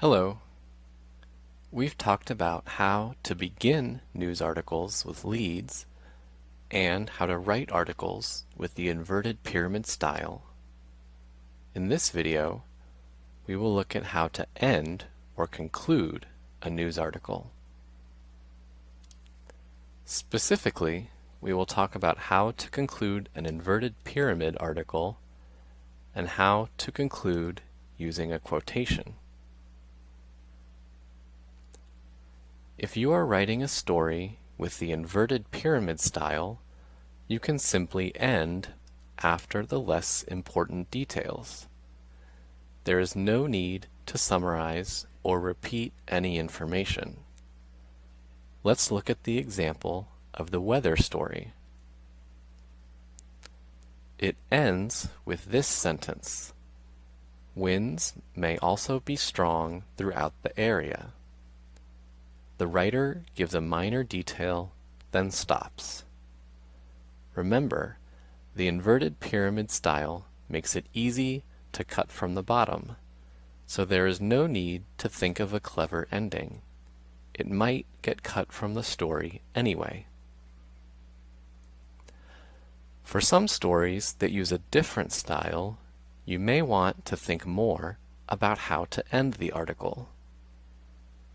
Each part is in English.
Hello. We've talked about how to begin news articles with leads and how to write articles with the inverted pyramid style. In this video, we will look at how to end or conclude a news article. Specifically, we will talk about how to conclude an inverted pyramid article and how to conclude using a quotation. If you are writing a story with the inverted pyramid style, you can simply end after the less important details. There is no need to summarize or repeat any information. Let's look at the example of the weather story. It ends with this sentence. Winds may also be strong throughout the area. The writer gives a minor detail, then stops. Remember, the inverted pyramid style makes it easy to cut from the bottom, so there is no need to think of a clever ending. It might get cut from the story anyway. For some stories that use a different style, you may want to think more about how to end the article.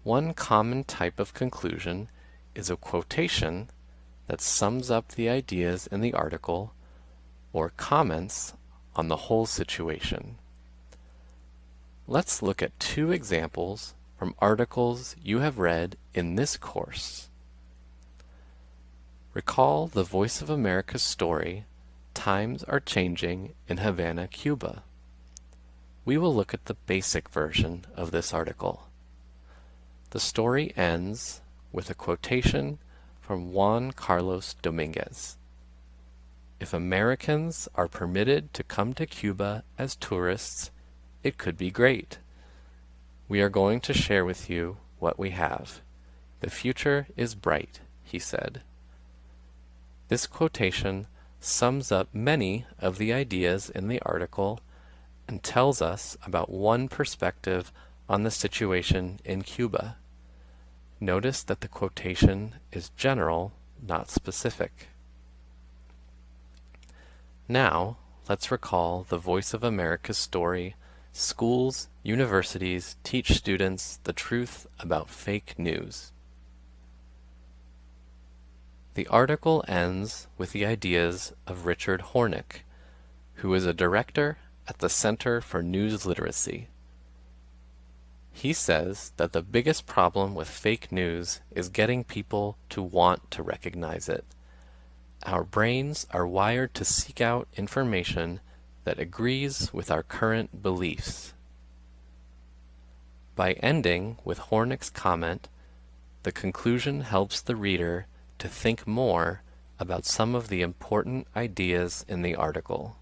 One common type of conclusion is a quotation that sums up the ideas in the article or comments on the whole situation. Let's look at two examples from articles you have read in this course. Recall the Voice of America's story, Times Are Changing in Havana, Cuba. We will look at the basic version of this article. The story ends with a quotation from Juan Carlos Dominguez. If Americans are permitted to come to Cuba as tourists, it could be great. We are going to share with you what we have. The future is bright, he said. This quotation sums up many of the ideas in the article and tells us about one perspective on the situation in Cuba. Notice that the quotation is general, not specific. Now, let's recall the Voice of America's story, Schools, Universities Teach Students the Truth About Fake News. The article ends with the ideas of Richard Hornik, who is a director at the Center for News Literacy. He says that the biggest problem with fake news is getting people to want to recognize it. Our brains are wired to seek out information that agrees with our current beliefs. By ending with Hornik's comment, the conclusion helps the reader to think more about some of the important ideas in the article.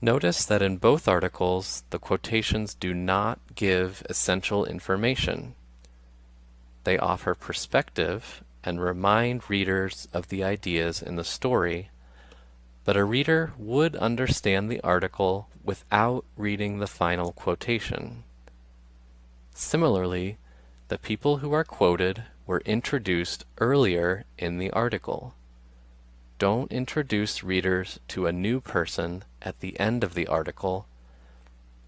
Notice that in both articles, the quotations do not give essential information. They offer perspective and remind readers of the ideas in the story, but a reader would understand the article without reading the final quotation. Similarly, the people who are quoted were introduced earlier in the article. Don't introduce readers to a new person at the end of the article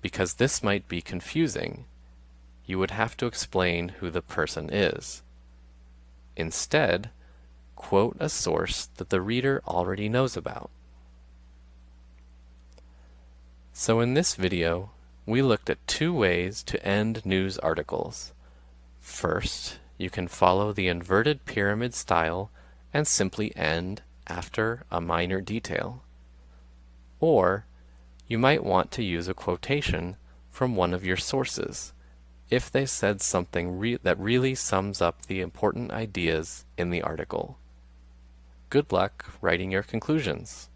because this might be confusing. You would have to explain who the person is. Instead, quote a source that the reader already knows about. So in this video, we looked at two ways to end news articles. First, you can follow the inverted pyramid style and simply end after a minor detail. Or you might want to use a quotation from one of your sources if they said something re that really sums up the important ideas in the article. Good luck writing your conclusions.